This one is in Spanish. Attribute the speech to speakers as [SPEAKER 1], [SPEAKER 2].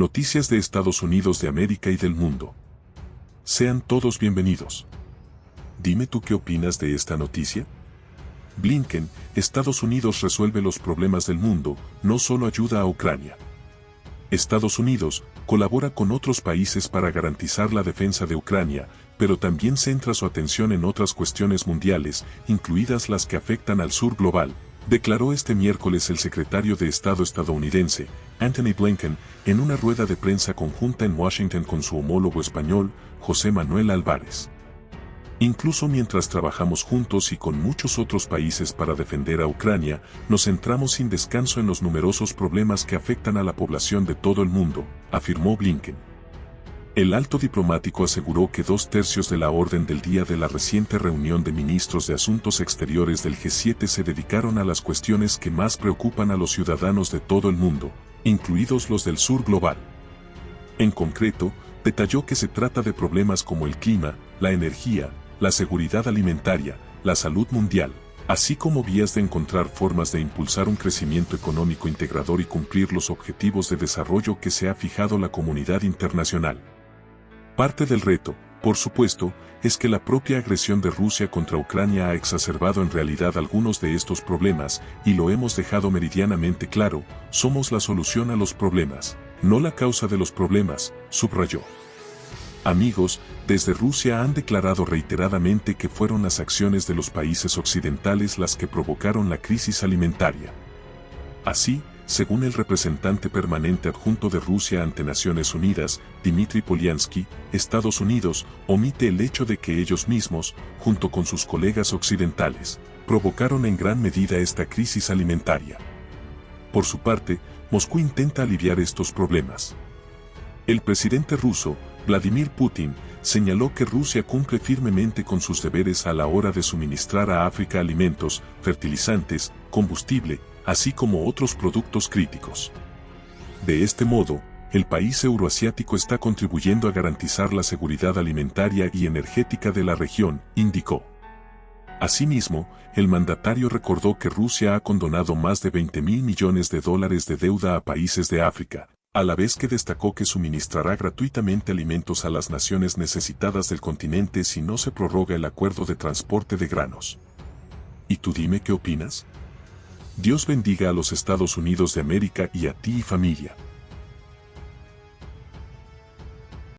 [SPEAKER 1] Noticias de Estados Unidos de América y del mundo. Sean todos bienvenidos. Dime tú qué opinas de esta noticia. Blinken, Estados Unidos resuelve los problemas del mundo, no solo ayuda a Ucrania. Estados Unidos colabora con otros países para garantizar la defensa de Ucrania, pero también centra su atención en otras cuestiones mundiales, incluidas las que afectan al sur global, declaró este miércoles el secretario de Estado estadounidense, Anthony Blinken, en una rueda de prensa conjunta en Washington con su homólogo español, José Manuel Álvarez. Incluso mientras trabajamos juntos y con muchos otros países para defender a Ucrania, nos centramos sin descanso en los numerosos problemas que afectan a la población de todo el mundo, afirmó Blinken. El alto diplomático aseguró que dos tercios de la orden del día de la reciente reunión de ministros de Asuntos Exteriores del G7 se dedicaron a las cuestiones que más preocupan a los ciudadanos de todo el mundo, incluidos los del sur global. En concreto, detalló que se trata de problemas como el clima, la energía, la seguridad alimentaria, la salud mundial, así como vías de encontrar formas de impulsar un crecimiento económico integrador y cumplir los objetivos de desarrollo que se ha fijado la comunidad internacional. Parte del reto, por supuesto, es que la propia agresión de Rusia contra Ucrania ha exacerbado en realidad algunos de estos problemas, y lo hemos dejado meridianamente claro, somos la solución a los problemas, no la causa de los problemas, subrayó. Amigos, desde Rusia han declarado reiteradamente que fueron las acciones de los países occidentales las que provocaron la crisis alimentaria. Así, según el representante permanente adjunto de Rusia ante Naciones Unidas, Dmitry Polyansky, Estados Unidos omite el hecho de que ellos mismos, junto con sus colegas occidentales, provocaron en gran medida esta crisis alimentaria. Por su parte, Moscú intenta aliviar estos problemas. El presidente ruso, Vladimir Putin, señaló que Rusia cumple firmemente con sus deberes a la hora de suministrar a África alimentos, fertilizantes, combustible, así como otros productos críticos. De este modo, el país euroasiático está contribuyendo a garantizar la seguridad alimentaria y energética de la región, indicó. Asimismo, el mandatario recordó que Rusia ha condonado más de 20 mil millones de dólares de deuda a países de África, a la vez que destacó que suministrará gratuitamente alimentos a las naciones necesitadas del continente si no se prorroga el acuerdo de transporte de granos. ¿Y tú dime qué opinas? Dios bendiga a los Estados Unidos de América y a ti y familia.